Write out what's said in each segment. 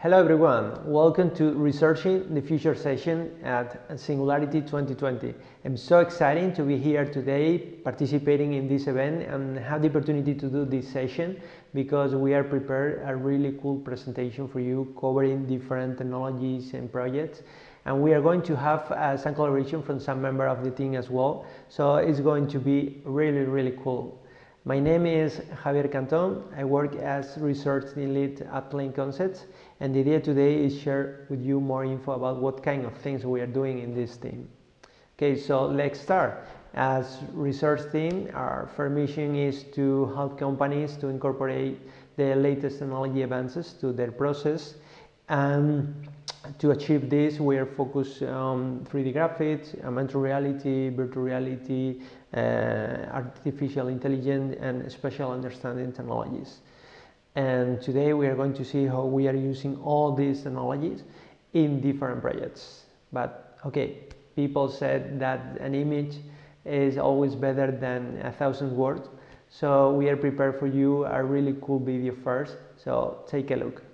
Hello everyone, welcome to Researching the Future session at Singularity 2020. I'm so excited to be here today participating in this event and have the opportunity to do this session because we are prepared a really cool presentation for you covering different technologies and projects and we are going to have uh, some collaboration from some member of the team as well so it's going to be really really cool. My name is Javier Canton. I work as research lead at Plain Concepts and the idea today is share with you more info about what kind of things we are doing in this team. Okay, so let's start. As research team, our first mission is to help companies to incorporate the latest technology advances to their process and to achieve this, we are focused on 3D graphics, augmented reality, virtual reality, uh, artificial intelligence, and spatial understanding technologies. And today we are going to see how we are using all these technologies in different projects. But okay, people said that an image is always better than a thousand words. So we are prepared for you a really cool video first. So take a look.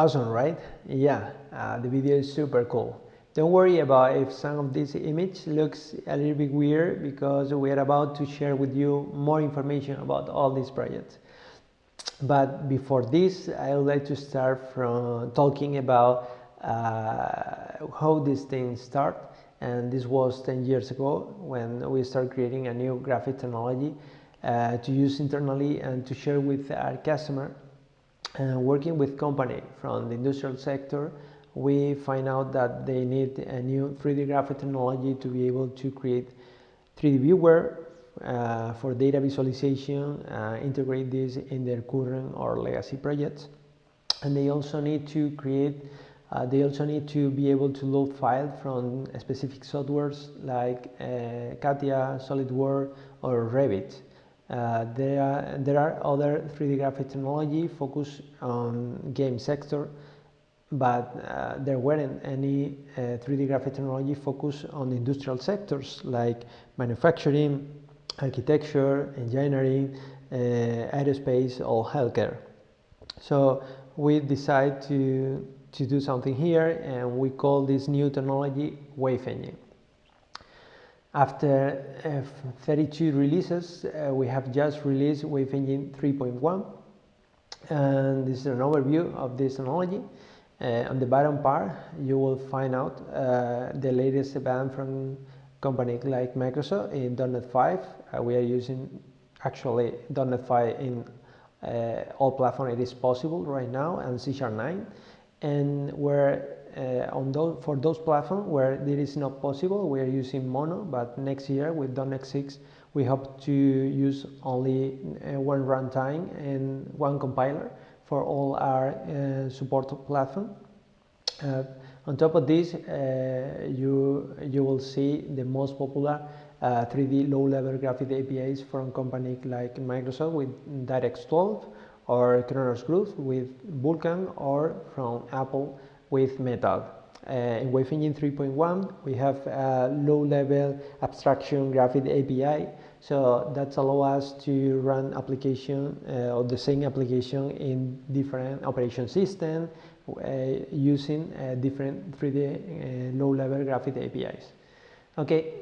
Awesome, right? Yeah, uh, the video is super cool. Don't worry about if some of this image looks a little bit weird because we are about to share with you more information about all these projects. But before this, I would like to start from talking about uh, how these things start. And this was 10 years ago when we started creating a new graphic technology uh, to use internally and to share with our customer uh, working with company from the industrial sector, we find out that they need a new 3D graphic technology to be able to create 3D viewer uh, for data visualization, uh, integrate this in their current or legacy projects. And they also need to create, uh, they also need to be able to load files from specific softwares like uh, CATIA, SolidWorks, or Revit. Uh, there, are, there are other 3D graphic technology focused on game sector, but uh, there weren't any uh, 3D graphic technology focused on industrial sectors like manufacturing, architecture, engineering, uh, aerospace, or healthcare. So we decided to, to do something here and we call this new technology Wave Engine. After uh, 32 releases, uh, we have just released Wave Engine 3.1 and this is an overview of this technology. Uh, on the bottom part, you will find out uh, the latest event from companies like Microsoft in .NET 5. Uh, we are using actually .NET 5 in all platforms it is possible right now and C Sharp 9 and where on those for those platforms where it is not possible we are using mono but next year with .NET 6 we hope to use only uh, one runtime and one compiler for all our uh, support platform. Uh, on top of this uh, you you will see the most popular 3D uh, low-level graphic APIs from companies like Microsoft with DirectX 12 or Khronos Group with Vulkan or from Apple with Metal. Uh, in Wave Engine 3.1 we have a low-level abstraction graphic API so that allows us to run application uh, or the same application in different operation system uh, using uh, different 3D uh, low-level graphic APIs. Okay,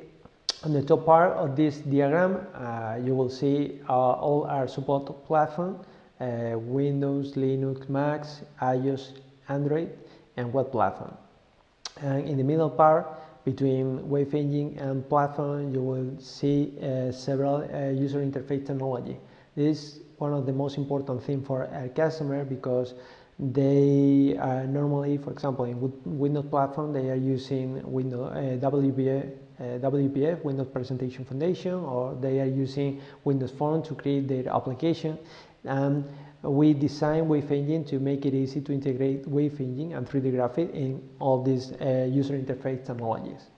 on the top part of this diagram, uh, you will see all our support platform, Windows, Linux, Mac, iOS, Android, and web platform. And in the middle part, between Wave Engine and platform, you will see uh, several uh, user interface technology. This is one of the most important things for our customer because they are normally, for example, in Windows platform, they are using Windows uh, WPF uh, WPF, Windows Presentation Foundation, or they are using Windows Forms to create their application. And we design Wave Engine to make it easy to integrate Wave Engine and 3D Graphics in all these uh, user interface technologies.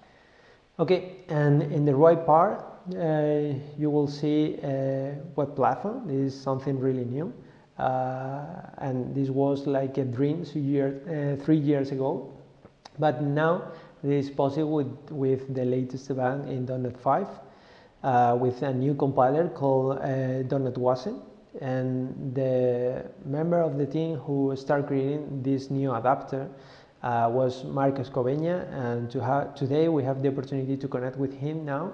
Okay, and in the right part, uh, you will see a web platform. This is something really new. Uh, and this was like a dream year, uh, three years ago. But now this is possible with, with the latest event in .NET 5 uh, with a new compiler called uh, .NET Wasm. And the member of the team who started creating this new adapter uh, was Marcos Cobeña. And to today we have the opportunity to connect with him now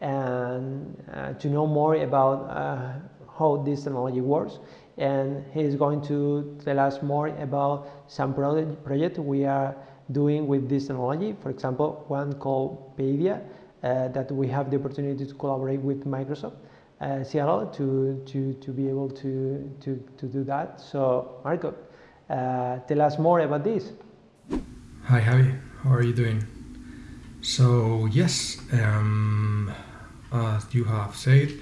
and uh, to know more about uh, how this technology works and he is going to tell us more about some project, project we are doing with this technology. For example, one called Paidia uh, that we have the opportunity to collaborate with Microsoft uh, Seattle to, to, to be able to, to, to do that. So Marco, uh, tell us more about this. Hi Javi, how are you doing? So yes, um, as you have said,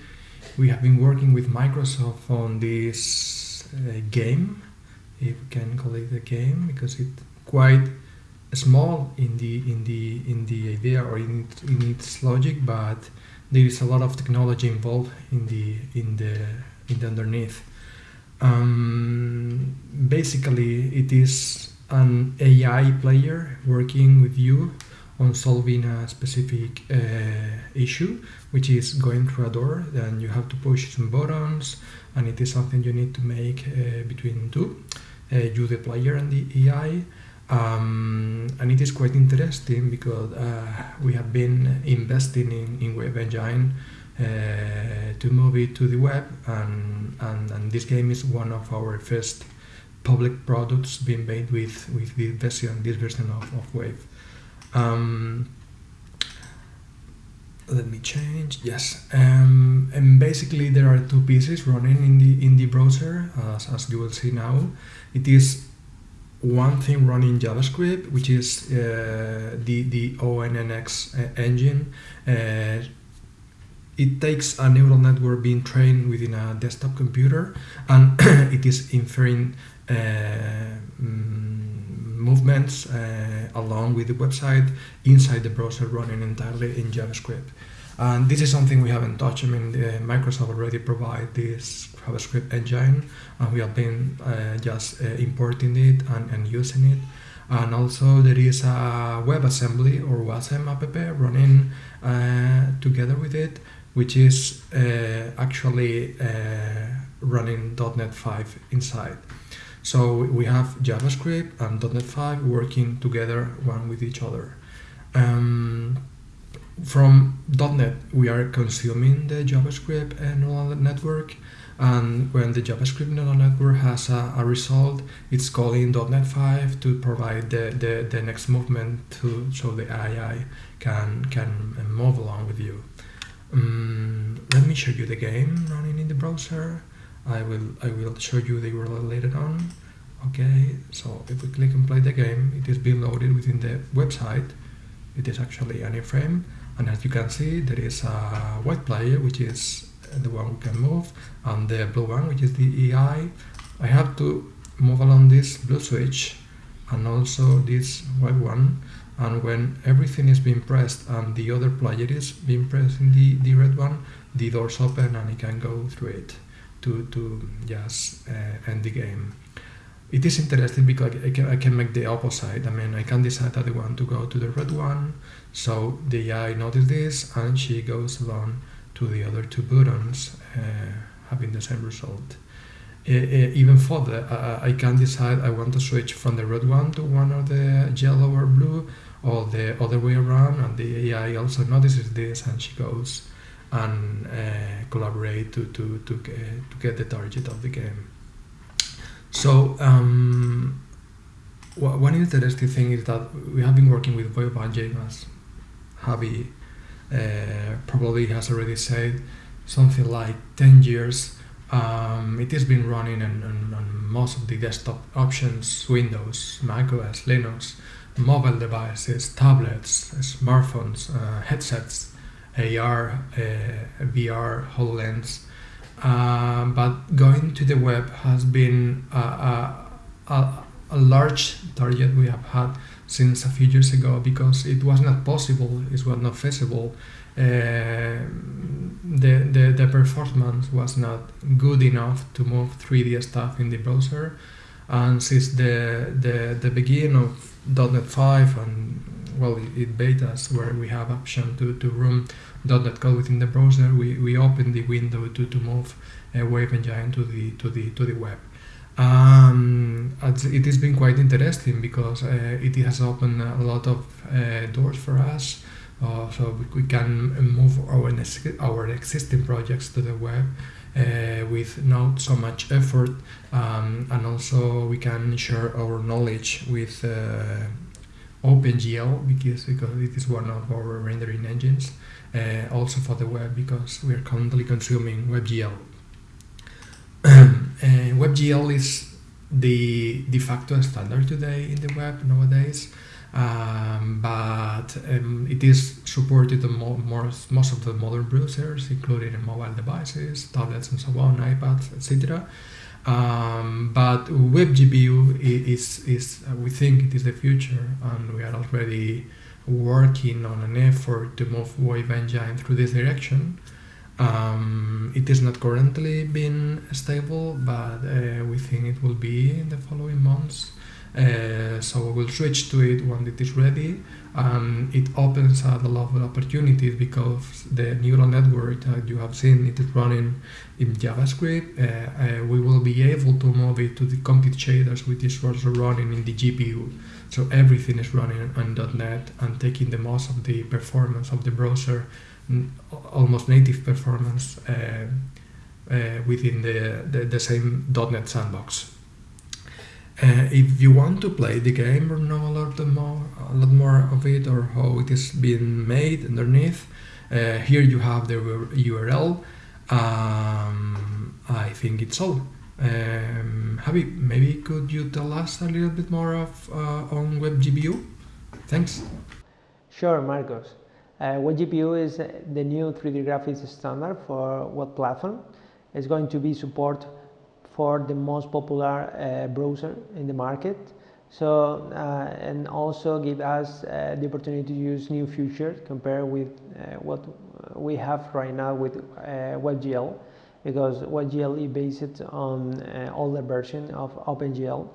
we have been working with Microsoft on this uh, game, if we can call it a game, because it's quite small in the in the in the idea or in, in its logic, but there is a lot of technology involved in the in the in the underneath. Um, basically, it is an AI player working with you on solving a specific uh, issue, which is going through a door. Then you have to push some buttons, and it is something you need to make uh, between two, uh, you the player and the AI. Um, and it is quite interesting because uh, we have been investing in, in Wave Engine uh, to move it to the web and, and, and, this game is one of our first public products being made with, with this version, this version of, of Wave. Um, let me change yes um, and basically there are two pieces running in the in the browser as, as you will see now it is one thing running JavaScript, which is uh, the, the ONNX uh, engine. Uh, it takes a neural network being trained within a desktop computer and it is inferring uh, mm, movements uh, along with the website inside the browser running entirely in JavaScript. And this is something we haven't touched. I mean, Microsoft already provide this JavaScript engine, and we have been uh, just uh, importing it and, and using it. And also there is a WebAssembly or Wasm app running uh, together with it, which is uh, actually uh, running .NET 5 inside. So we have JavaScript and .NET 5 working together one with each other. Um, from .NET, we are consuming the JavaScript and neural network, and when the JavaScript neural network has a, a result, it's calling .NET 5 to provide the, the, the next movement to so the AI can can move along with you. Um, let me show you the game running in the browser. I will I will show you the URL later on. Okay, so if we click and play the game, it is being loaded within the website. It is actually an iframe, and as you can see, there is a white player, which is the one we can move, and the blue one, which is the AI. I have to move along this blue switch, and also this white one, and when everything is being pressed and the other player is being pressed in the, the red one, the doors open and I can go through it to, to just uh, end the game. It is interesting because I can, I can make the opposite. I mean, I can decide that I want to go to the red one, so the AI notices this and she goes along to the other two buttons, uh, having the same result. Even further, I can decide I want to switch from the red one to one of the yellow or blue, or the other way around, and the AI also notices this and she goes and uh, collaborate to, to, to, get, to get the target of the game. So um, one interesting thing is that we have been working with Wave Engine as Javi uh, probably has already said something like 10 years. Um, it has been running on, on, on, most of the desktop options, Windows, Mac OS, Linux, mobile devices, tablets, smartphones, uh, headsets, AR, uh, VR, HoloLens. Uh, but going to the web has been a, a, a, a, large target we have had since a few years ago because it was not possible, it was not feasible. Uh, the, the, the performance was not good enough to move 3D stuff in the browser and since the, the, the beginning of .NET 5 and well it betas where we have option to, to run .NET code within the browser we, we open the window to, to move a Wave Engine to the to the to the web um, it has been quite interesting because uh, it has opened a lot of uh, doors for us uh, so we, can move our, our existing projects to the web uh, with not so much effort um, and also we can share our knowledge with uh, OpenGL because, because it is one of our rendering engines uh, also for the web because we are currently consuming WebGL. WebGL is the de facto standard today in the web nowadays um, but um, it is supported on mo most, most of the modern browsers, including mobile devices, tablets and so on, iPads, etc. Um, but WebGPU is, is uh, we think it is the future, and we are already working on an effort to move Wave Engine through this direction. Um, it is not currently been stable, but uh, we think it will be in the following months. Uh, so we'll switch to it when it is ready. Um, it opens a lot of opportunities because the neural network that you have seen it is running in JavaScript. Uh, uh, we will be able to move it to the compute shaders, which is also running in the GPU. So everything is running on .NET and taking the most of the performance of the browser, almost native performance uh, uh, within the, the, the same .NET sandbox. Uh, if you want to play the game or know a lot more, a lot more of it or how it is being made underneath, uh, here you have the URL. Um, I think it's all. Um, Javi, maybe could you tell us a little bit more of uh, on WebGPU? Thanks. Sure, Marcos. Uh, WebGPU is the new 3D graphics standard for web platform. It's going to be support for the most popular uh, browser in the market. So, uh, and also give us uh, the opportunity to use new features compared with uh, what we have right now with uh, WebGL because WebGL is based on uh, older version of OpenGL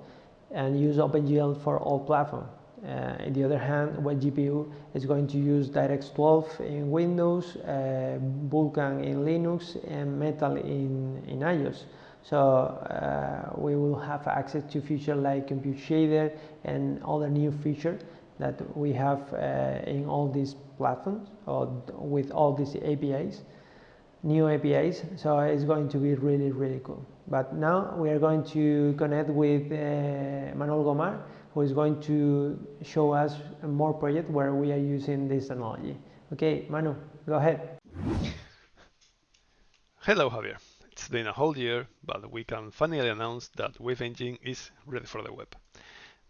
and use OpenGL for all platforms. Uh, on the other hand, WebGPU is going to use DirectX 12 in Windows, uh, Vulkan in Linux, and Metal in, in iOS. So uh, we will have access to features like compute shader and other new features that we have uh, in all these platforms or with all these APIs. new APIs, so it's going to be really, really cool. But now we are going to connect with uh, Manuel Gomar, who is going to show us more project where we are using this technology. Okay, Manu, go ahead. Hello, Javier. It's been a whole year, but we can finally announce that Wave Engine is ready for the web.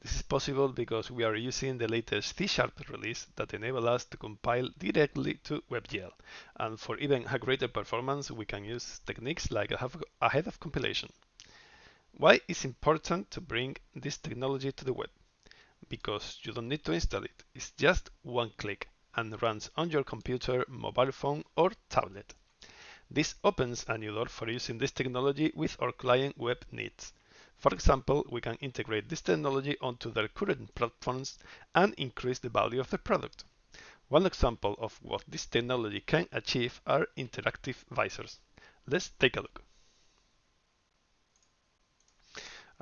This is possible because we are using the latest C-sharp release that enable us to compile directly to WebGL. And for even a greater performance, we can use techniques like ahead of compilation. Why is important to bring this technology to the web? Because you don't need to install it. It's just one click and runs on your computer, mobile phone or tablet. This opens a new door for using this technology with our client web needs. For example, we can integrate this technology onto their current platforms and increase the value of the product. One example of what this technology can achieve are interactive visors. Let's take a look.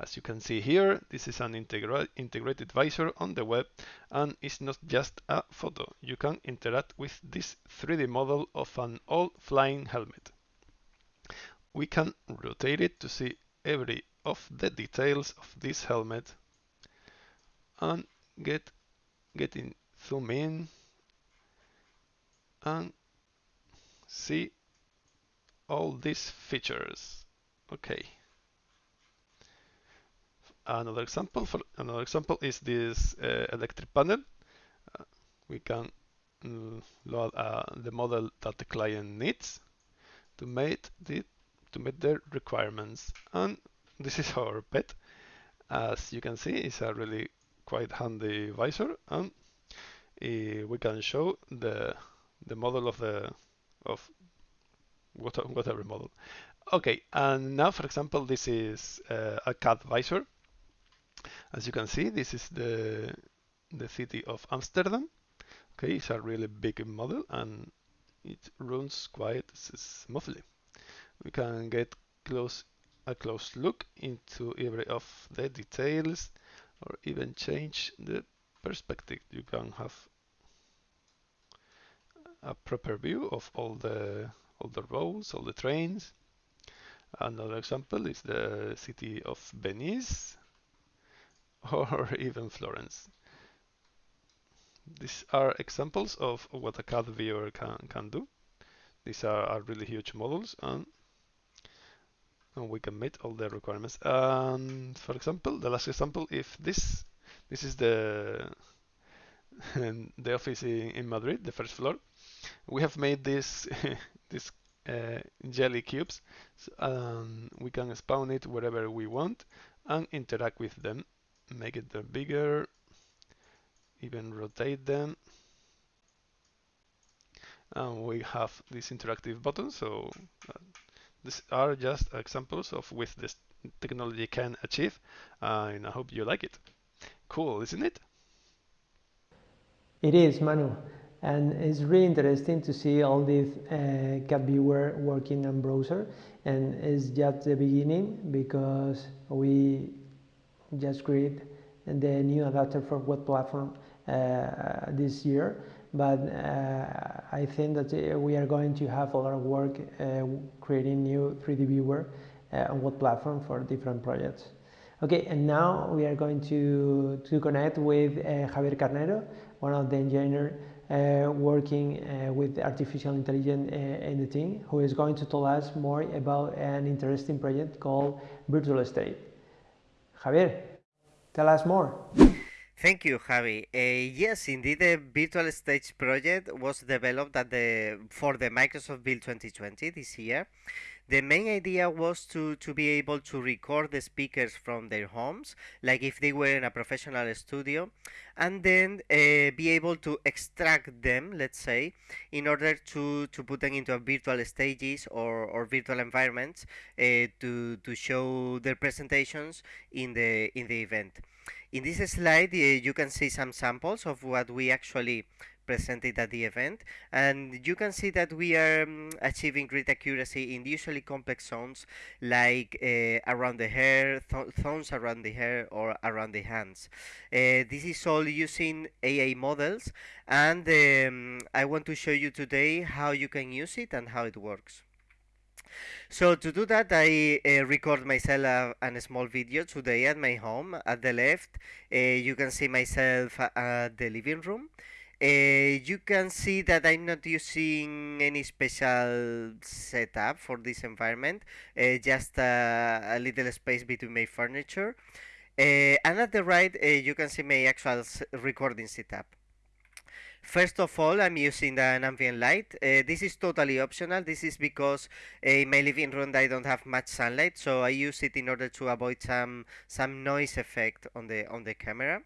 As you can see here, this is an integra integrated visor on the web and it's not just a photo. You can interact with this 3D model of an old flying helmet. We can rotate it to see every of the details of this helmet and get getting zoom in and see all these features okay another example for another example is this uh, electric panel uh, we can mm, load uh, the model that the client needs to meet the to meet their requirements and this is our pet. As you can see, it's a really quite handy visor, and uh, we can show the the model of the of whatever model. Okay, and now, for example, this is uh, a CAD visor. As you can see, this is the the city of Amsterdam. Okay, it's a really big model and it runs quite smoothly. We can get close a close look into every of the details or even change the perspective. You can have a proper view of all the all the roads, all the trains. Another example is the city of Venice or even Florence. These are examples of what a CAD viewer can, can do. These are, are really huge models and and we can meet all the requirements. And for example, the last example, if this this is the the office in, in Madrid, the first floor, we have made this this uh, jelly cubes, so, um, we can spawn it wherever we want and interact with them, make it bigger, even rotate them. And we have this interactive button, so uh, these are just examples of what this technology can achieve, uh, and I hope you like it. Cool, isn't it? It is, Manu. And it's really interesting to see all this uh, CAD viewer working on browser. And it's just the beginning because we just created the new adapter for web platform uh, this year but uh, I think that uh, we are going to have a lot of work creating new 3D viewer on what platform for different projects. Okay, and now we are going to, to connect with Javier Carnero, one of the engineers uh, working uh, with artificial intelligence uh, in the team, who is going to tell us more about an interesting project called Virtual Stage. Javier, tell us more. Thank you, Javi. Uh, yes, indeed, the Virtual Stage project was developed the for the Microsoft Build 2020 this year. The main idea was to, to be able to record the speakers from their homes, like if they were in a professional studio, and then uh, be able to extract them, let's say, in order to, to put them into virtual stages or, or virtual environments uh, to, to show their presentations in the in the event. In this slide, uh, you can see some samples of what we actually presented at the event and you can see that we are um, achieving great accuracy in usually complex zones like uh, around the hair, th zones around the hair or around the hands. Uh, this is all using AI models and um, I want to show you today how you can use it and how it works. So to do that, I uh, record myself a, a small video today at my home. At the left, uh, you can see myself at the living room. Uh, you can see that I'm not using any special setup for this environment, uh, just uh, a little space between my furniture. Uh, and at the right, you can see my actual recording setup. First of all, I'm using an ambient light. Uh, this is totally optional. This is because uh, in my living room I don't have much sunlight, so I use it in order to avoid some some noise effect on the on the camera.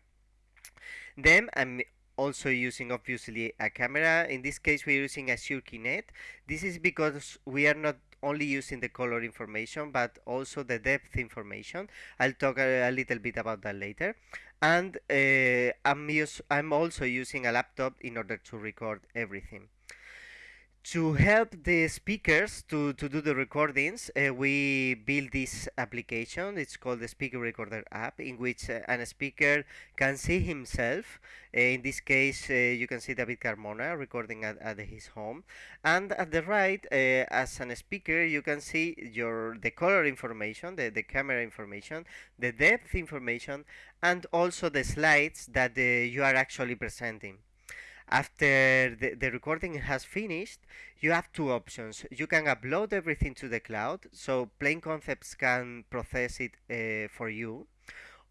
Then I'm also using obviously a camera. In this case, we're using a Kinect. This is because we are not only using the color information but also the depth information. I'll talk a, a little bit about that later. And uh, I'm, use, I'm also using a laptop in order to record everything to help the speakers to, to do the recordings, uh, we built this application. It's called the Speaker Recorder app, in which uh, a speaker can see himself. Uh, in this case, uh, you can see David Carmona recording at, at his home. And at the right, uh, as a speaker, you can see your the color information, the, the camera information, the depth information, and also the slides that uh, you are actually presenting after the, the recording has finished you have two options. You can upload everything to the cloud so Plain Concepts can process it uh, for you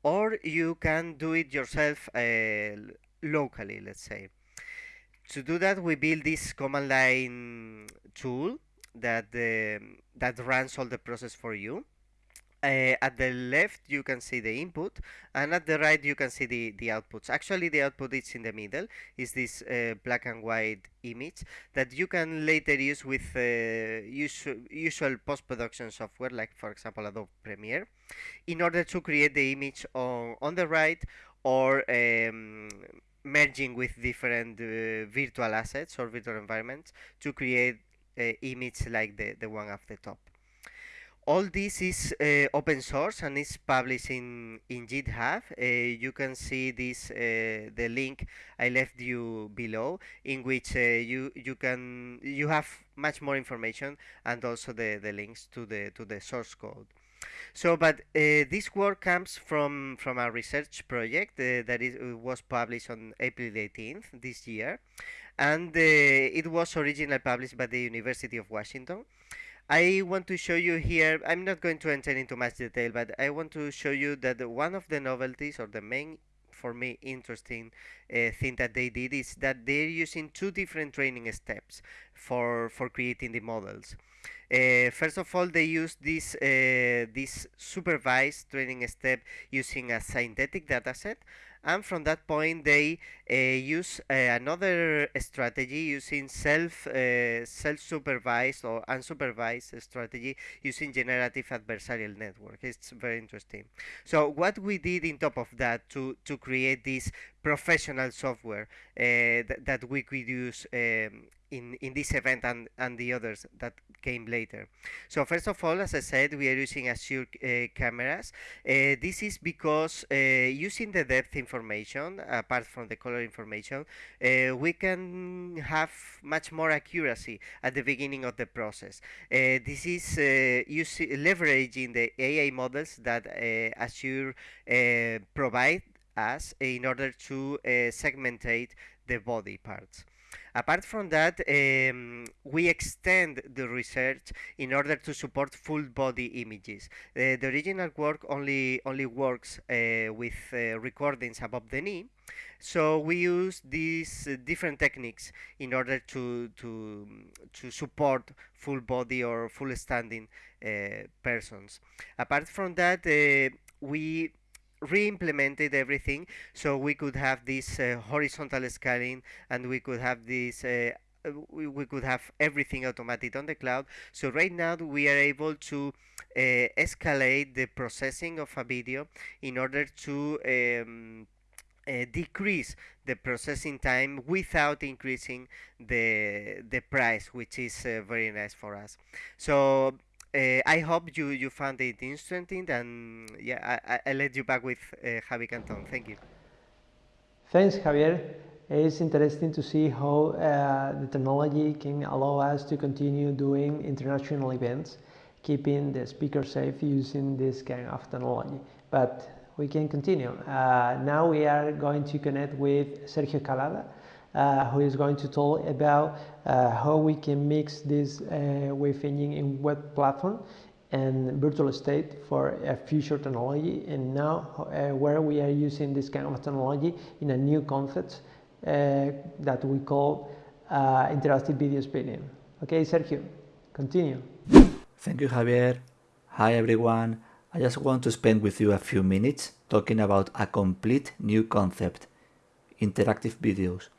or you can do it yourself uh, locally let's say. To do that we build this command line tool that uh, that runs all the process for you uh, at the left you can see the input and at the right you can see the the outputs. Actually the output is in the middle is this uh, black and white image that you can later use with uh, usual, usual post-production software like for example Adobe Premiere in order to create the image on, on the right or um, merging with different uh, virtual assets or virtual environments to create uh, image like the, the one at the top all this is uh, open source and is published in in github. Uh, you can see this uh, the link i left you below in which uh, you you can you have much more information and also the the links to the to the source code. So but uh, this work comes from from a research project uh, that is was published on april 18th this year. And it was originally published by the university of washington I want to show you here, I'm not going to enter into much detail, but I want to show you that one of the novelties or the main for me interesting uh, thing that they did is that they're using two different training steps for for creating the models. Uh, first of all, they use this uh, this supervised training step using a synthetic dataset, and from that point they uh, use uh, another strategy using self uh, self-supervised or unsupervised strategy using generative adversarial network. It's very interesting. So what we did in top of that to to create this professional software uh, th that we could use um, in, in this event and, and the others that came later. So first of all, as I said, we are using Azure uh, cameras. Uh, this is because uh, using the depth information, apart from the color information, we can have much more accuracy at the beginning of the process. This is leveraging the AI models that Azure provide us in order to segmentate the body parts. Apart from that, um, we extend the research in order to support full body images. Uh, the original work only only works uh, with uh, recordings above the knee, so we use these uh, different techniques in order to to to support full body or full standing uh, persons. Apart from that, uh, we re-implemented everything so we could have this uh, horizontal scaling and we could have this uh, we, could have everything automated on the cloud. So right now we are able to uh, escalate the processing of a video in order to um, uh, decrease the processing time without increasing the the price which is uh, very nice for us. So uh, I hope you, you found it interesting and yeah, I, I, let you back with uh, Javi Canton. Thank you. Thanks, Javier. It's interesting to see how uh, the technology can allow us to continue doing international events, keeping the speaker safe using this kind of technology. But we can continue. Uh, now we are going to connect with Sergio Calada, uh, who is going to talk about uh, how we can mix this uh, wave engine in web platform and virtual stage for a future technology and now uh, where we are using this kind of technology in a new concept that we call interactive video spinning. Okay, Sergio, continue. Thank you, Javier. Hi, everyone. I just want to spend with you a few minutes talking about a complete new concept, interactive videos.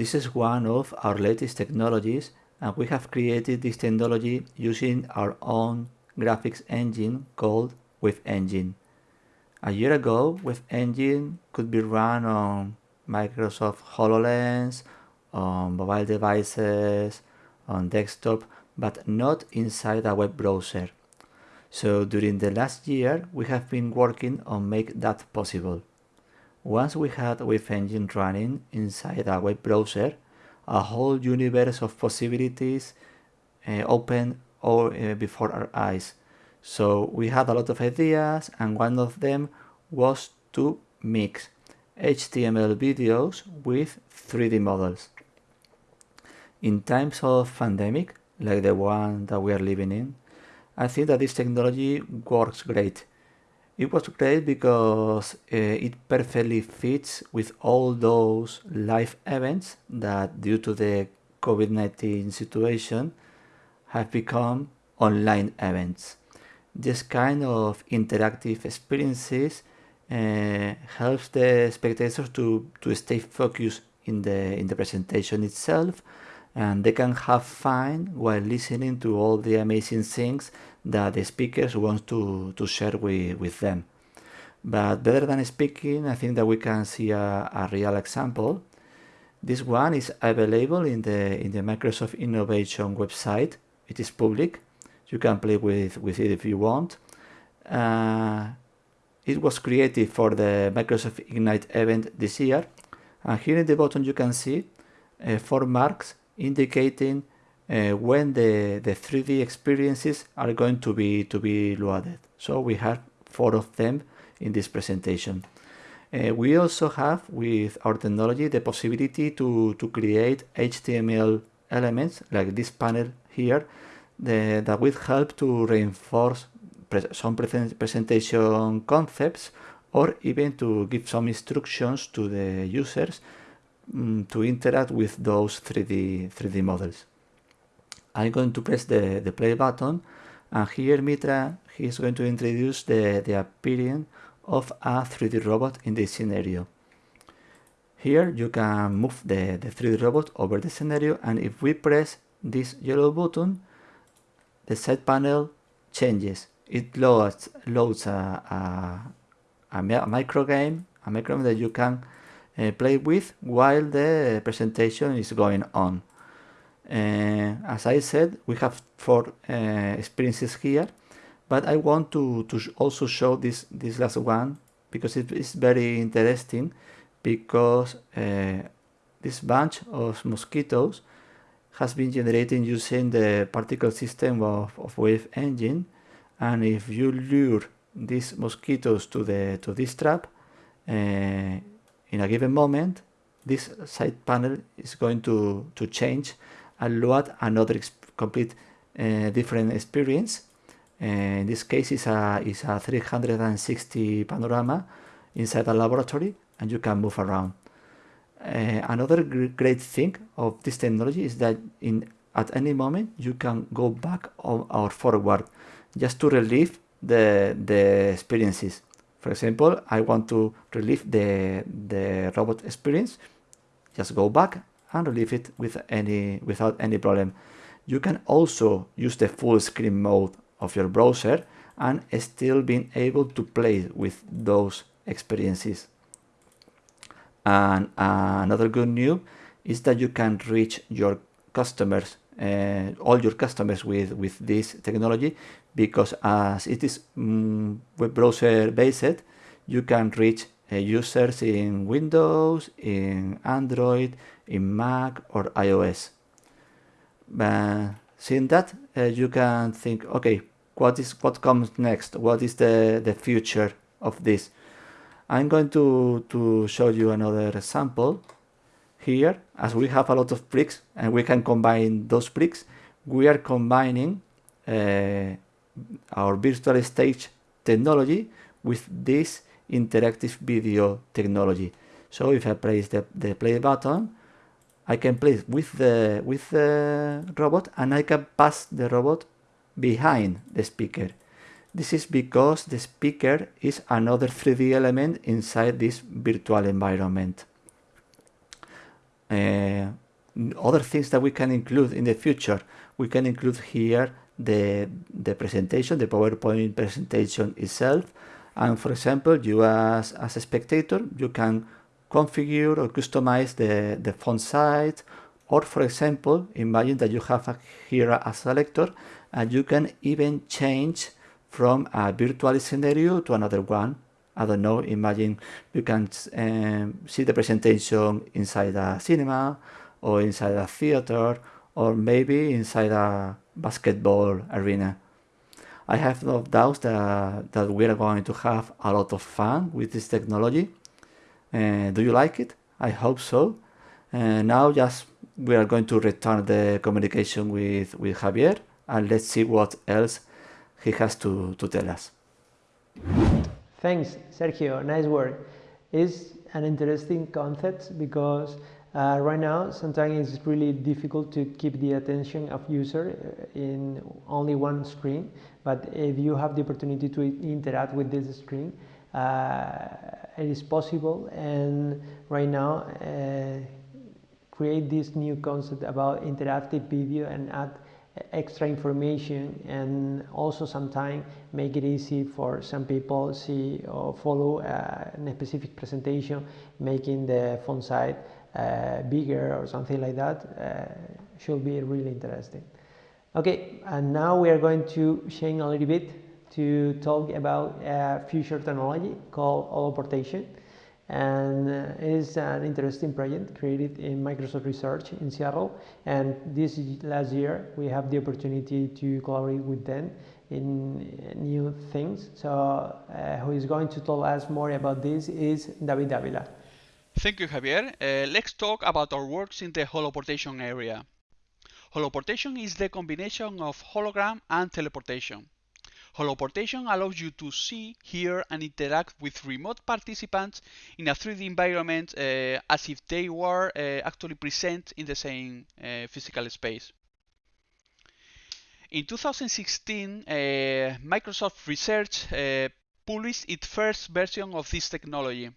This is one of our latest technologies and we have created this technology using our own graphics engine called Wave Engine. A year ago, Wave Engine could be run on Microsoft HoloLens, on mobile devices, on desktop, but not inside a web browser. So during the last year, we have been working on make that possible. Once we had Wave Engine running inside a web browser, a whole universe of possibilities uh, opened uh, before our eyes. So we had a lot of ideas and one of them was to mix HTML videos with 3D models. In times of pandemic, like the one that we are living in, I think that this technology works great. It was great because uh, it perfectly fits with all those live events that due to the COVID-19 situation have become online events. This kind of interactive experiences uh, helps the spectators to, to stay focused in the, in the presentation itself and they can have fun while listening to all the amazing things that the speakers want to, to share with, with them. But better than speaking, I think that we can see a, a real example. This one is available in the, in the Microsoft Innovation website. It is public. You can play with, with it if you want. Uh, it was created for the Microsoft Ignite event this year. And here in the bottom you can see uh, four marks indicating uh, when the, the 3D experiences are going to be to be loaded. So we have four of them in this presentation. Uh, we also have with our technology the possibility to, to create HTML elements like this panel here the, that will help to reinforce pre some pre presentation concepts or even to give some instructions to the users um, to interact with those 3D, 3D models. I'm going to press the, the play button and here Mitra is going to introduce the, the appearance of a 3D robot in this scenario. Here you can move the, the 3D robot over the scenario and if we press this yellow button, the side panel changes. It loads, loads a, a, a micro game, a micro game that you can uh, play with while the presentation is going on. Uh, as I said, we have four uh, experiences here, but I want to, to also show this, this last one because it is very interesting because uh, this bunch of mosquitoes has been generated using the particle system of, of wave engine and if you lure these mosquitoes to the to this trap uh, in a given moment this side panel is going to to change load another complete uh, different experience uh, in this case is a is a 360 panorama inside a laboratory and you can move around uh, another great thing of this technology is that in at any moment you can go back or forward just to relieve the the experiences. For example, I want to relieve the the robot experience. Just go back and relieve it with any without any problem. You can also use the full screen mode of your browser and still being able to play with those experiences. And uh, another good news is that you can reach your customers, uh, all your customers with, with this technology because as it is um, web browser based, you can reach uh, users in Windows, in Android, in Mac or iOS. But seeing that, uh, you can think, okay, what is what comes next? What is the, the future of this? I'm going to, to show you another example here. As we have a lot of bricks and we can combine those bricks, we are combining uh, our virtual stage technology with this interactive video technology. So if I press the, the play button, I can play with the with the robot and I can pass the robot behind the speaker. This is because the speaker is another 3D element inside this virtual environment. Uh, other things that we can include in the future, we can include here the, the presentation, the PowerPoint presentation itself. And for example, you as, as a spectator, you can configure or customize the, the font size. Or for example, imagine that you have a, here a selector and you can even change from a virtual scenario to another one. I don't know, imagine you can um, see the presentation inside a cinema or inside a theater or maybe inside a basketball arena. I have no doubts that, that we are going to have a lot of fun with this technology. Uh, do you like it? I hope so. Uh, now just we are going to return the communication with, with Javier and let's see what else he has to, to tell us. Thanks, Sergio. Nice work. It's an interesting concept because uh, right now sometimes it's really difficult to keep the attention of user uh, in only one screen. But if you have the opportunity to interact with this screen, it is possible. And right now, uh, create this new concept about interactive video and add extra information and also sometimes make it easy for some people see or follow uh, a specific presentation making the font size uh, bigger or something like that uh, should be really interesting okay and now we are going to change a little bit to talk about a future technology called holoportation and uh, it's an interesting project created in Microsoft Research in Seattle and this last year we have the opportunity to collaborate with them in new things so uh, who is going to tell us more about this is David Davila. Thank you Javier. Uh, let's talk about our works in the holoportation area. Holoportation is the combination of hologram and teleportation. Holoportation allows you to see, hear, and interact with remote participants in a 3D environment uh, as if they were uh, actually present in the same uh, physical space. In 2016, uh, Microsoft Research uh, published its first version of this technology. Uh,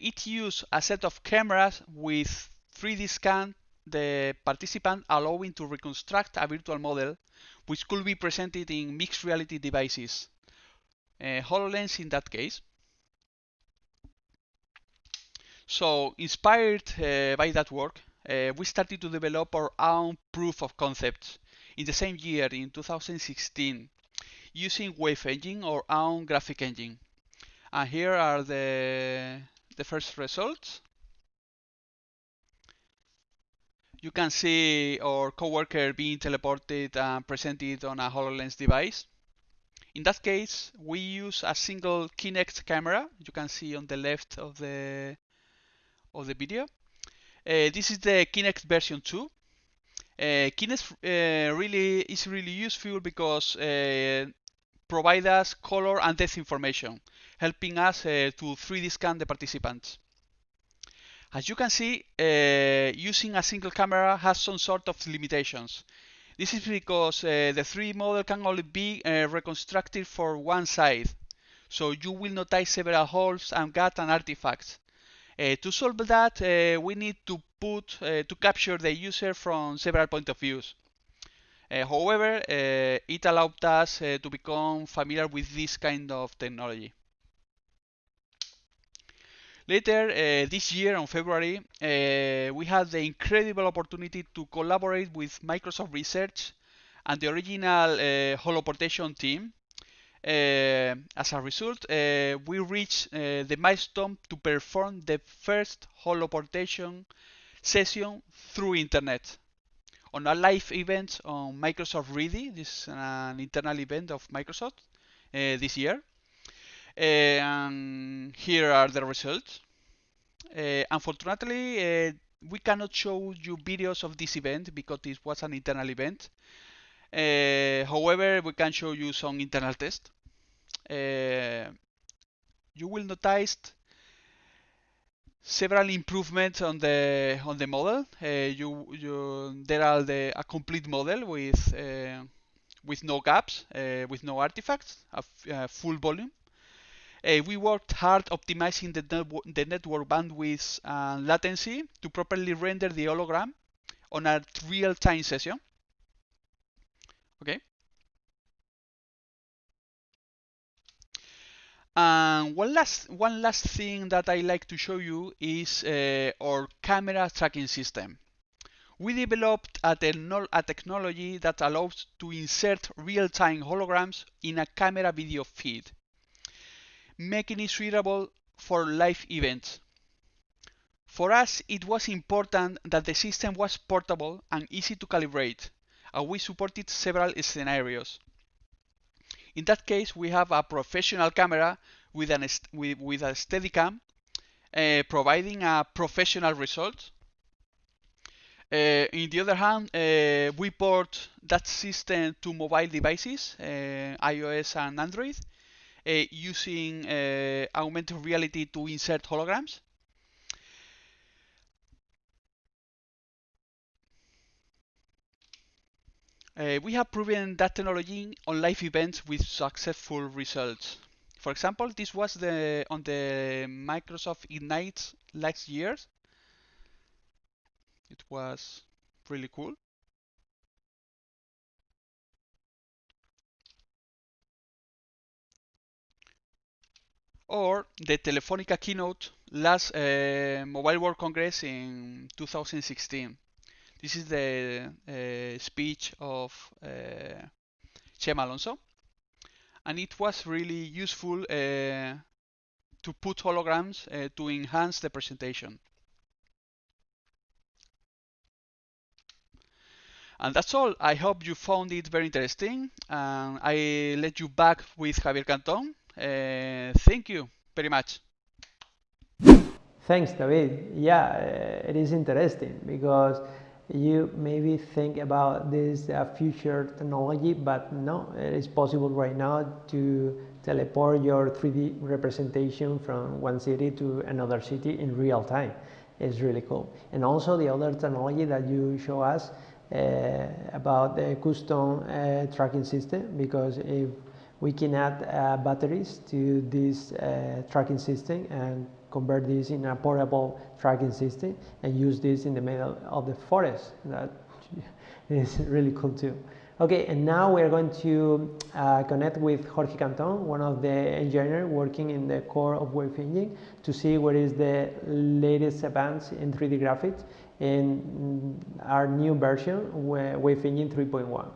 it used a set of cameras with 3D scan the participant allowing to reconstruct a virtual model which could be presented in mixed reality devices. Uh, HoloLens in that case. So inspired uh, by that work, uh, we started to develop our own proof of concepts in the same year in 2016 using Wave Engine or our own graphic engine. And here are the, the first results. You can see our coworker being teleported and presented on a HoloLens device. In that case, we use a single Kinect camera. You can see on the left of the of the video. Uh, this is the Kinect version 2. Uh, Kinect uh, really is really useful because uh, provide us color and depth information, helping us uh, to 3D scan the participants. As you can see, uh, using a single camera has some sort of limitations. This is because uh, the 3D model can only be uh, reconstructed for one side, so you will notice several holes and gaps and artifacts. Uh, to solve that, uh, we need to put uh, to capture the user from several point of views. however, it allowed us to become familiar with this kind of technology. Later uh, this year, on February, uh, we had the incredible opportunity to collaborate with Microsoft Research and the original uh, holoportation team uh, as a result, uh, we reached uh, the milestone to perform the first holoportation session through internet on a live event on Microsoft Ready. This is an internal event of Microsoft this year. And here are the results. unfortunately, we cannot show you videos of this event because this was an internal event. Uh, however, we can show you some internal tests. Uh, you will notice several improvements on the on the model. Uh, you, you there are the a complete model with with no gaps, with no artifacts, a, a full volume. Uh, we worked hard optimizing the, the network bandwidth and latency to properly render the hologram on a real-time session. Okay. And one last one last thing that I like to show you is uh, our camera tracking system. We developed a, a technology that allows to insert real-time holograms in a camera video feed making it suitable for live events. For us, it was important that the system was portable and easy to calibrate, and we supported several scenarios. In that case, we have a professional camera with, an with, with a Steadicam, uh, providing a professional result. Uh, in the other hand, uh, we port that system to mobile devices, iOS and Android, using uh, augmented reality to insert holograms. Uh, we have proven that technology on live events with successful results. For example, this was the on the Microsoft Ignite last year. It was really cool. Or the Telefonica keynote last uh, Mobile World Congress in 2016. This is the uh, speech of uh, Chema Alonso, and it was really useful to put holograms to enhance the presentation. And that's all. I hope you found it very interesting. And I let you back with Javier Canton uh, thank you very much. Thanks, David. Yeah, uh, it is interesting because you maybe think about this uh, future technology, but no, it is possible right now to teleport your 3D representation from one city to another city in real time. It's really cool. And also the other technology that you show us uh, about the custom tracking system, because if we can add uh, batteries to this uh, tracking system and convert this in a portable tracking system and use this in the middle of the forest. That is really cool too. Okay, and now we are going to uh, connect with Jorge Canton, one of the engineers working in the core of Wave Engine, to see what is the latest advance in 3D graphics in our new version, Wave Engine 3.1.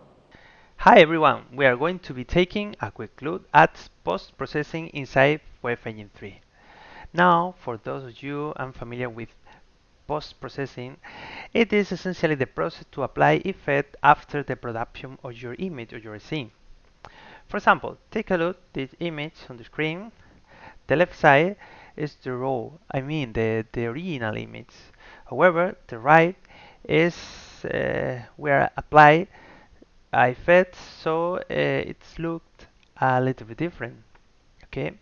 Hi everyone, we are going to be taking a quick look at post-processing inside Wave Engine 3. Now, for those of you unfamiliar with post-processing, it is essentially the process to apply effect after the production of your image or your scene. For example, take a look at this image on the screen. The left side is the raw, I mean the, the original image. However, the right is uh, where apply I fed so uh, it's looked a little bit different okay?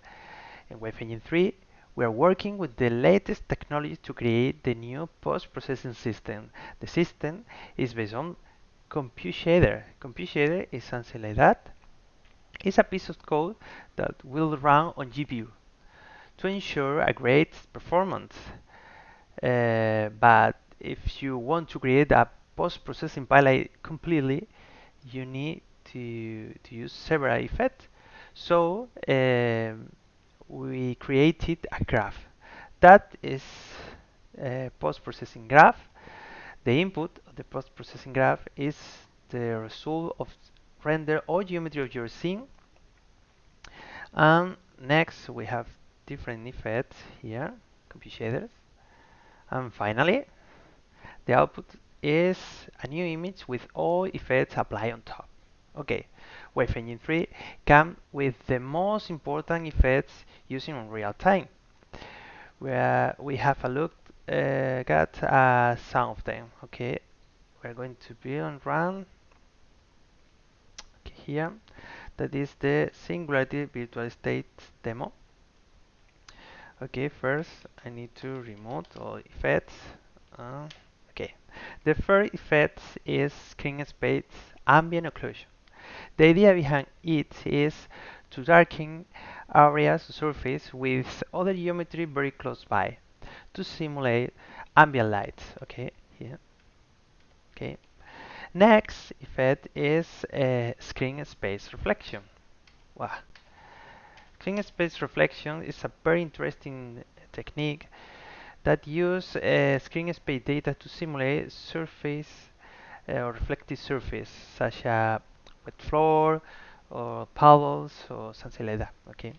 In Wave Engine 3 we are working with the latest technology to create the new post-processing system. The system is based on compute shader compute shader is something like that. It's a piece of code that will run on GPU to ensure a great performance. Uh, but if you want to create a post-processing pipeline completely you need to, to use several effects. So um, we created a graph. That is a post-processing graph. The input of the post-processing graph is the result of render or geometry of your scene And next we have different effects here, compute shaders. And finally, the output is a new image with all effects applied on top. Okay, Wave Engine 3 comes with the most important effects using in real time. Where we have a look uh, at uh, some of them. Okay, we're going to be on run okay, here. That is the Singularity Virtual Stage demo. Okay, first I need to remove all effects. Uh, okay, the first effect is screen space ambient occlusion. The idea behind it is to darken areas surface with other geometry very close by to simulate ambient light. Okay, here. Okay. Next effect is uh, screen space reflection. Wow. Screen space reflection is a very interesting technique that use uh, screen space data to simulate surface uh, or reflective surface such as wet floor or puddles or something like that. Okay.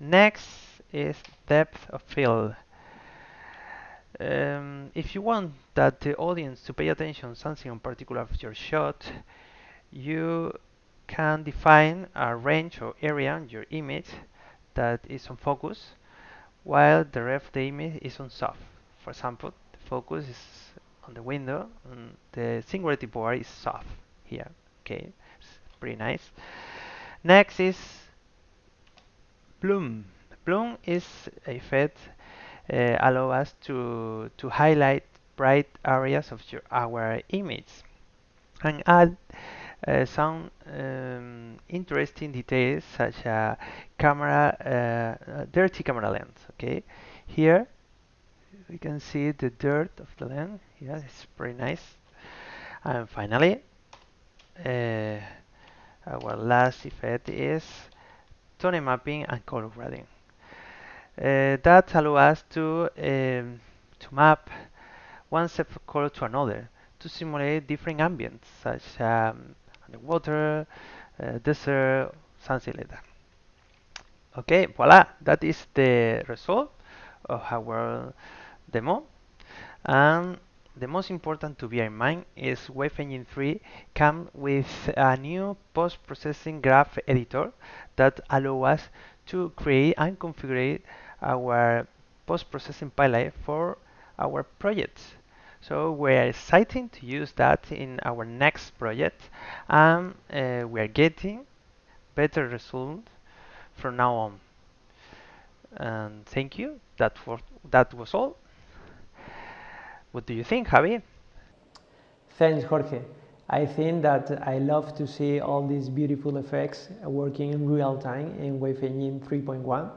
Next is depth of field. Um, if you want that the audience to pay attention something in particular of your shot, you can define a range or area in your image that is on focus while the ref the image is on soft. For example, the focus is on the window and the singularity board is soft here. Okay, it's pretty nice. Next is bloom. Bloom is a effect uh, allow us to to highlight bright areas of your, our image and add uh, some um, interesting details such as camera uh, dirty camera lens okay here we can see the dirt of the lens. Yeah it's pretty nice. And finally uh, our last effect is tone mapping and color grading. That allows us to um, to map one set of color to another to simulate different ambients such as um, underwater, uh, desert, something like that. Okay, voila, that is the result of our demo. And the most important to bear in mind is Wave Engine 3 comes with a new post-processing graph editor that allows us to create and configure our post-processing pipeline for our projects. So we're exciting to use that in our next project and uh, we're getting better results from now on. And thank you. That, for, that was all. What do you think, Javi? Thanks, Jorge. I think that I love to see all these beautiful effects working in real time in Wave Engine 3.1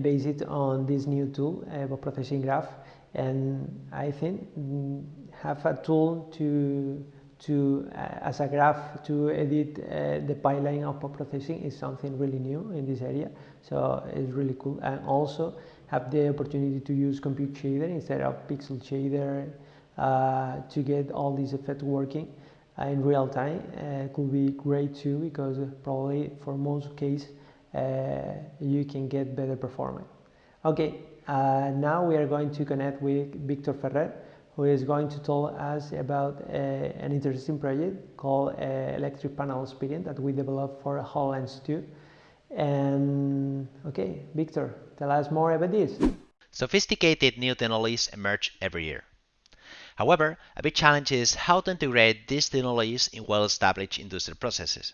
based on this new tool, uh, processing graph and I think mm, have a tool to to uh, as a graph to edit uh, the pipeline of processing is something really new in this area. So it's really cool. And also have the opportunity to use compute shader instead of pixel shader uh, to get all these effects working uh, in real time. Uh, could be great too because probably for most case uh, you can get better performance. Okay uh, now we are going to connect with Victor Ferrer, who is going to tell us about uh, an interesting project called uh, Electric Panel Experience that we developed for HoloLens 2. And okay, Victor, tell us more about this. Sophisticated new technologies emerge every year. However, a big challenge is how to integrate these technologies in well-established industrial processes.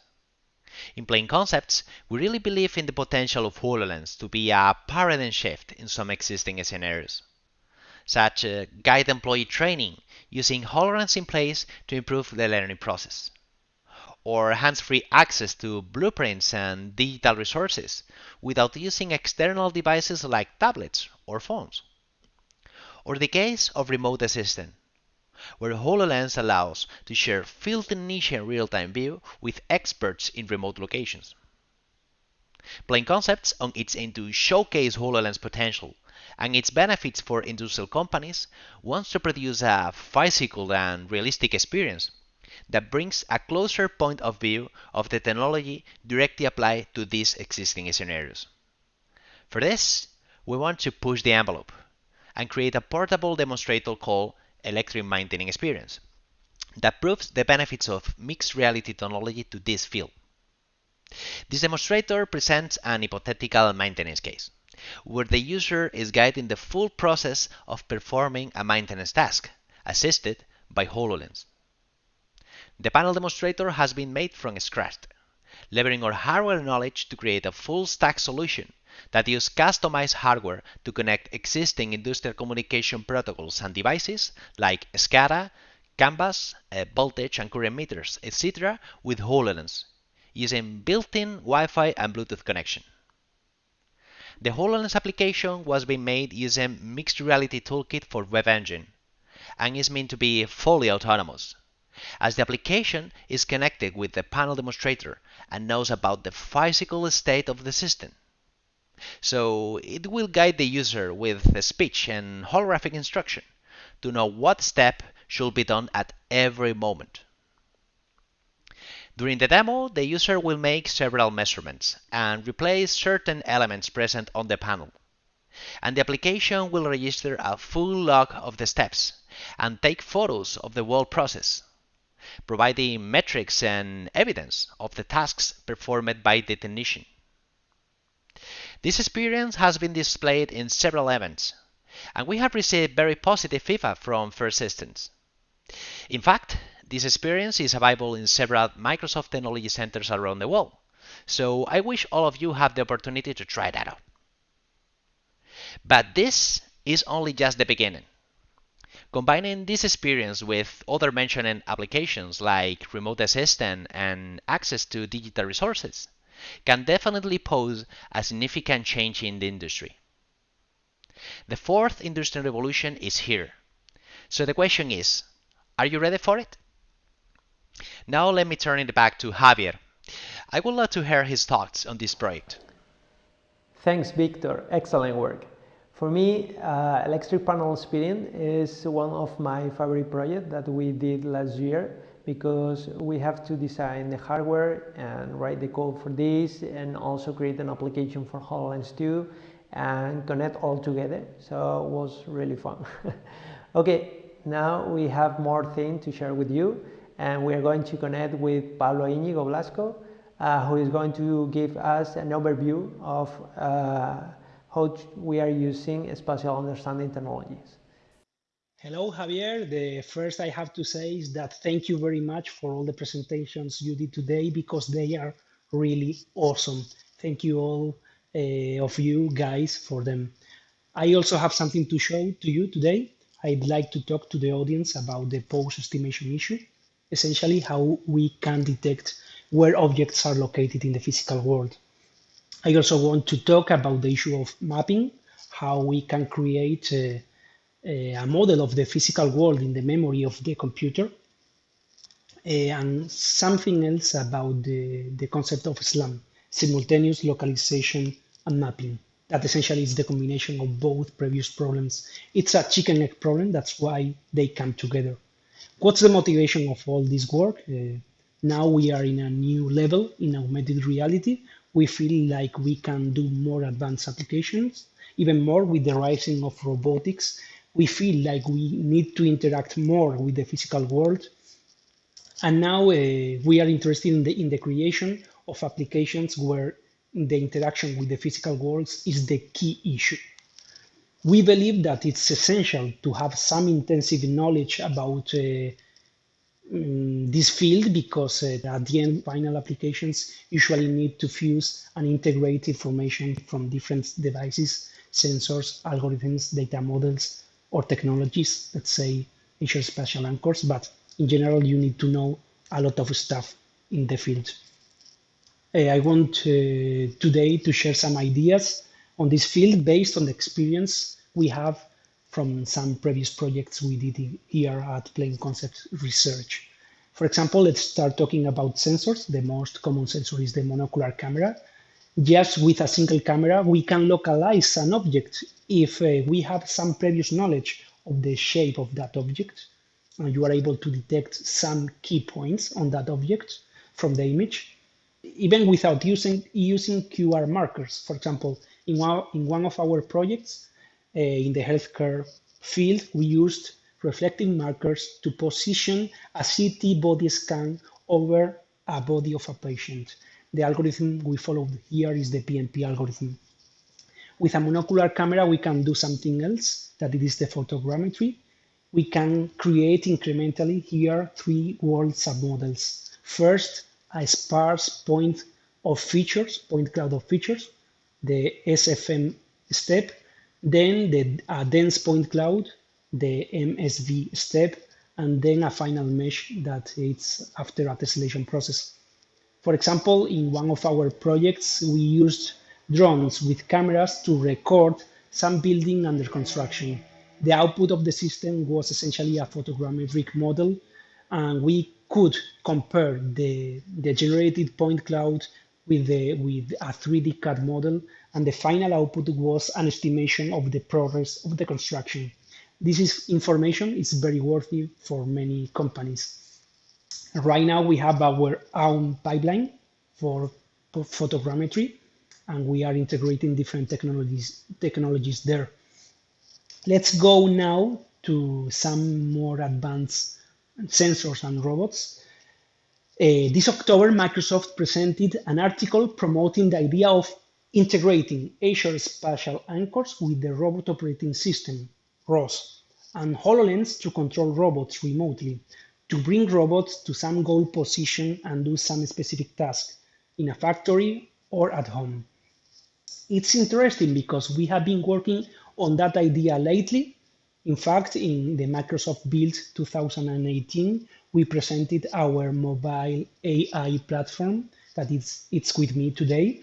In Plain Concepts, we really believe in the potential of HoloLens to be a paradigm shift in some existing scenarios, such as uh, guide employee training using HoloLens in place to improve the learning process, or hands-free access to blueprints and digital resources without using external devices like tablets or phones, or the case of remote assistant where HoloLens allows to share field technician real-time view with experts in remote locations. Plain Concepts, on its aim to showcase HoloLens potential and its benefits for industrial companies, wants to produce a physical and realistic experience that brings a closer point of view of the technology directly applied to these existing scenarios. For this, we want to push the envelope and create a portable demonstrator called Electric Maintenance Experience that proves the benefits of mixed reality technology to this field. This demonstrator presents an hypothetical maintenance case, where the user is guiding the full process of performing a maintenance task, assisted by HoloLens. The panel demonstrator has been made from scratch, leveraging our hardware knowledge to create a full stack solution that use customized hardware to connect existing industrial communication protocols and devices like SCADA, CAN-bus, uh, voltage and current meters, etc. with HoloLens using built-in Wi-Fi and Bluetooth connection. The HoloLens application was being made using Mixed Reality Toolkit for Wave Engine and is meant to be fully autonomous, as the application is connected with the panel demonstrator and knows about the physical state of the system. So it will guide the user with speech and holographic instruction to know what step should be done at every moment. During the demo, the user will make several measurements and replace certain elements present on the panel. And the application will register a full log of the steps and take photos of the whole process, providing metrics and evidence of the tasks performed by the technician. This experience has been displayed in several events, and we have received very positive feedback from first systems. In fact, this experience is available in several Microsoft Technology Centers around the world, so I wish all of you have the opportunity to try that out. But this is only just the beginning. Combining this experience with other mentioned applications like remote assistant and access to digital resources can definitely pose a significant change in the industry. The fourth industrial revolution is here. So the question is, are you ready for it? Now let me turn it back to Javier. I would love to hear his thoughts on this project. Thanks, Victor. Excellent work. For me, uh, electric panel spinning is one of my favorite projects that we did last year because we have to design the hardware and write the code for this and also create an application for HoloLens 2 and connect all together. So it was really fun. okay, now we have more things to share with you and we are going to connect with Pablo Íñigo Blasco, uh, who is going to give us an overview of uh, how we are using spatial understanding technologies. Hello, Javier. The first I have to say is that thank you very much for all the presentations you did today because they are really awesome. Thank you all uh, of you guys for them. I also have something to show to you today. I'd like to talk to the audience about the pose estimation issue essentially how we can detect where objects are located in the physical world. I also want to talk about the issue of mapping, how we can create a, a model of the physical world in the memory of the computer, eh, and something else about the, the concept of SLAM, simultaneous localization and mapping. That essentially is the combination of both previous problems. It's a chicken egg problem, that's why they come together. What's the motivation of all this work? Uh, now we are in a new level in augmented reality. We feel like we can do more advanced applications, even more with the rising of robotics. We feel like we need to interact more with the physical world. And now uh, we are interested in the, in the creation of applications where the interaction with the physical world is the key issue. We believe that it's essential to have some intensive knowledge about uh, mm, this field because uh, at the end, final applications usually need to fuse and integrate information from different devices, sensors, algorithms, data models, or technologies, let's say Azure Spatial Anchors, but in general, you need to know a lot of stuff in the field. Uh, I want uh, today to share some ideas on this field based on the experience we have from some previous projects we did here at Plain Concept Research. For example, let's start talking about sensors. The most common sensor is the monocular camera. Just with a single camera, we can localize an object if uh, we have some previous knowledge of the shape of that object. and you are able to detect some key points on that object from the image, even without using, using QR markers. For example, in one, in one of our projects uh, in the healthcare field, we used reflective markers to position a CT body scan over a body of a patient. The algorithm we followed here is the PNP algorithm. With a monocular camera, we can do something else, that it is the photogrammetry. We can create incrementally here three world submodels. First, a sparse point of features, point cloud of features, the SFM step, then the a dense point cloud, the MSV step, and then a final mesh that it's after a tessellation process. For example, in one of our projects, we used drones with cameras to record some building under construction. The output of the system was essentially a photogrammetric model, and we could compare the, the generated point cloud with, the, with a 3D CAD model, and the final output was an estimation of the progress of the construction. This is information is very worthy for many companies. Right now, we have our own pipeline for photogrammetry, and we are integrating different technologies technologies there. Let's go now to some more advanced sensors and robots. Uh, this October, Microsoft presented an article promoting the idea of integrating Azure Spatial Anchors with the Robot Operating System, ROS, and HoloLens to control robots remotely, to bring robots to some goal position and do some specific task in a factory or at home. It's interesting because we have been working on that idea lately. In fact, in the Microsoft Build 2018, we presented our mobile AI platform that is it's with me today.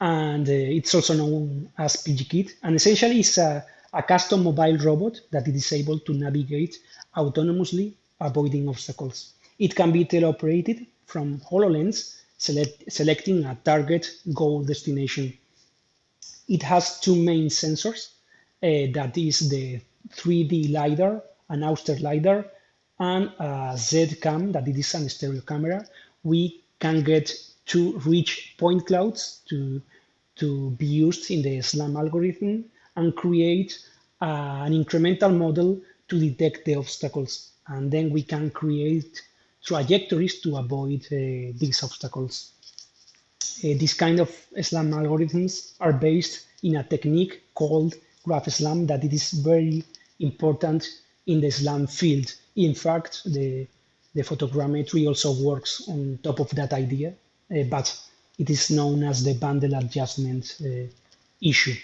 And uh, it's also known as PGKit. And essentially, it's a, a custom mobile robot that is able to navigate autonomously, avoiding obstacles. It can be teleoperated from HoloLens, select, selecting a target goal destination it has two main sensors. Uh, that is the 3D LiDAR, an Ouster LiDAR, and a Z-cam, that it is an stereo camera. We can get two rich point clouds to, to be used in the SLAM algorithm and create uh, an incremental model to detect the obstacles. And then we can create trajectories to avoid uh, these obstacles. Uh, these kind of SLAM algorithms are based in a technique called graph SLAM that it is very important in the SLAM field. In fact, the, the photogrammetry also works on top of that idea, uh, but it is known as the bundle adjustment uh, issue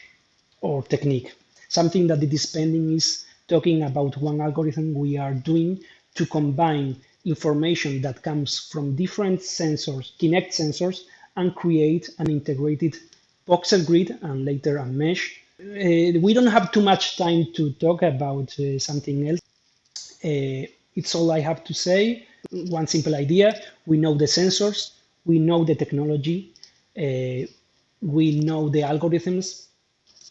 or technique. Something that it is pending is talking about one algorithm we are doing to combine information that comes from different sensors, Kinect sensors, and create an integrated voxel grid and later a mesh. Uh, we don't have too much time to talk about uh, something else. Uh, it's all I have to say. One simple idea. We know the sensors, we know the technology, uh, we know the algorithms.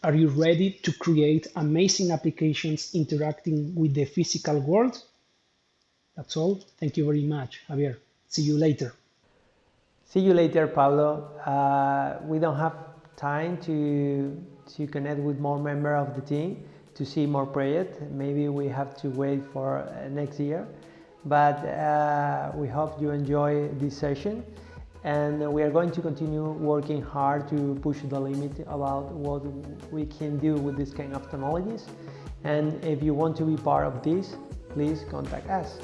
Are you ready to create amazing applications interacting with the physical world? That's all. Thank you very much, Javier. See you later. See you later, Pablo. Uh, we don't have time to to connect with more member of the team to see more project. Maybe we have to wait for uh, next year, but uh, we hope you enjoy this session and we are going to continue working hard to push the limit about what we can do with this kind of technologies. And if you want to be part of this please contact us.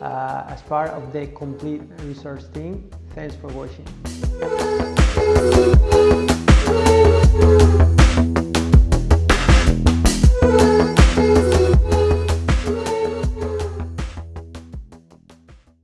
Uh, as part of the complete research team thanks for watching